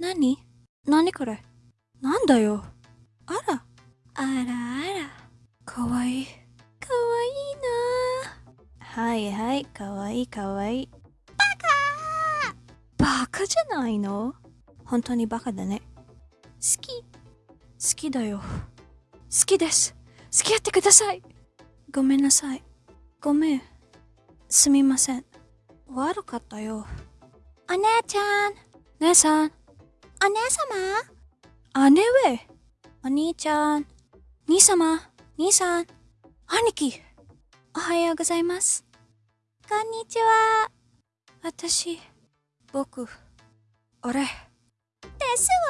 なになにこれ？なんだよ？あら。あらあら。かわいい。かわいいな。はいはい。かわいいかわいい。ババカじゃないの？本当にバカだね。好き。好きだよ。好きです。付き合ってください。ごめんなさい。ごめん。すみません。悪かったよ。お姉ちゃん。姉さん。お姉様？姉上。お兄ちゃん。兄様？兄さん。兄貴。おはようございます。こんにちは。私僕俺ですわ。